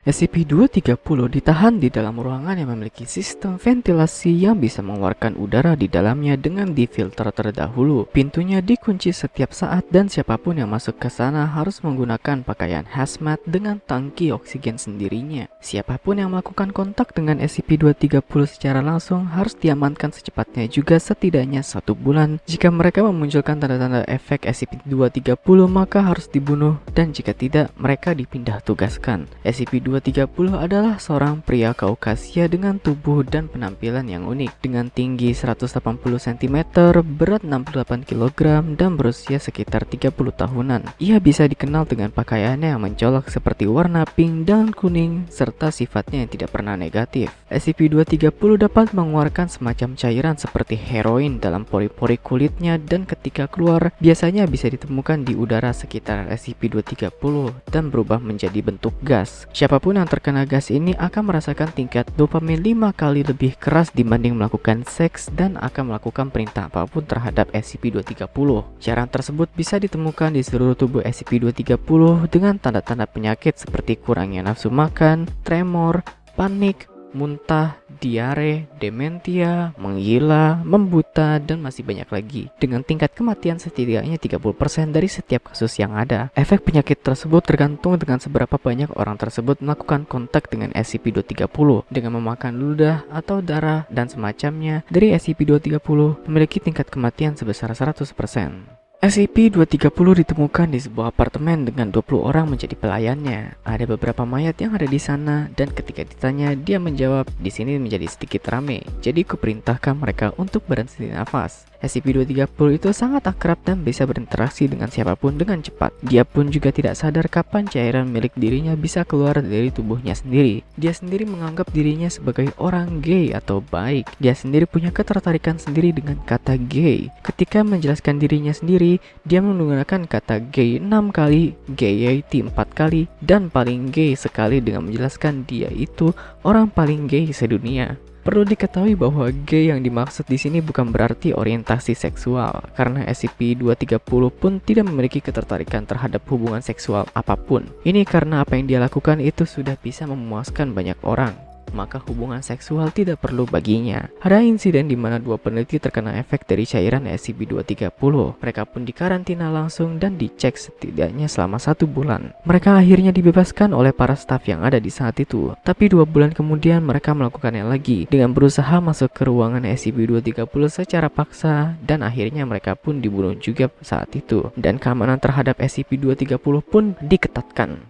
SCP-230 ditahan di dalam ruangan yang memiliki sistem ventilasi yang bisa mengeluarkan udara di dalamnya dengan difilter terdahulu. Pintunya dikunci setiap saat dan siapa pun yang masuk ke sana harus menggunakan pakaian hazmat dengan tangki oksigen sendirinya. Siapa pun yang melakukan kontak dengan SCP-230 secara langsung harus diamankan secepatnya juga setidaknya satu bulan. Jika mereka memunculkan tanda-tanda efek SCP-230 maka harus dibunuh dan jika tidak mereka dipindah tugaskan. SCP 230 adalah seorang pria Kaukasia dengan tubuh dan penampilan yang unik dengan tinggi 180 cm, berat 68 kg dan berusia sekitar 30 tahunan. Ia bisa dikenal dengan pakaiannya yang mencolok seperti warna pink dan kuning serta sifatnya yang tidak pernah negatif. SCP-230 dapat mengeluarkan semacam cairan seperti heroin dalam pori-pori kulitnya dan ketika keluar biasanya bisa ditemukan di udara sekitar SCP-230 dan berubah menjadi bentuk gas. Siapa Siapa pun yang terkena gas ini akan merasakan tingkat dopamin 5 kali lebih keras dibanding melakukan seks dan akan melakukan perintah apa pun terhadap SCP-230. Cairan tersebut bisa ditemukan di seluruh tubuh SCP-230 dengan tanda-tanda penyakit seperti kurangnya nafsu makan, tremor, panik, muntah, diare, dementia, menggila, membuta, dan masih banyak lagi. Dengan tingkat kematian setidaknya 30% dari setiap kasus yang ada. Efek penyakit tersebut tergantung dengan seberapa banyak orang tersebut melakukan kontak dengan SCP-230 dengan memakan ludah atau darah dan semacamnya dari SCP-230 memiliki tingkat kematian sebesar 100%. SCP-230 ditemukan di sebuah apartemen dengan 20 orang menjadi pelayannya. Ada beberapa mayat yang ada di sana dan ketika ditanya dia menjawab di sini menjadi sedikit rame. Jadi kuperintahkan mereka untuk berhenti nafas. SCP-230 itu sangat akrab dan bisa berinteraksi dengan siapa pun dengan cepat. Dia pun juga tidak sadar kapan cairan milik dirinya bisa keluar dari tubuhnya sendiri. Dia sendiri menganggap dirinya sebagai orang gay atau baik. Dia sendiri punya ketertarikan sendiri dengan kata gay. Ketika menjelaskan dirinya sendiri, dia menggunakan kata gay 6 kali, gayety 4 kali, dan paling gay sekali dengan menjelaskan dia itu orang paling gay sedunia. Perlu diketahui bahwa gay yang dimaksud di sini bukan berarti orientasi seksual, karena SCP-230 pun tidak memiliki ketertarikan terhadap hubungan seksual apa pun. Ini karena apa yang dia lakukan itu sudah bisa memuaskan banyak orang maka hubungan seksual tidak perlu baginya. Ada insiden di mana dua peneliti terkena efek dari cairan SCP-230. Mereka pun dikarantina langsung dan dicek setidaknya selama satu bulan. Mereka akhirnya dibebaskan oleh para staf yang ada di saat itu. Tapi dua bulan kemudian mereka melakukannya lagi dengan berusaha masuk ke ruangan SCP-230 secara paksa dan akhirnya mereka pun dibunuh juga saat itu. Dan keamanan terhadap SCP-230 pun diketatkan.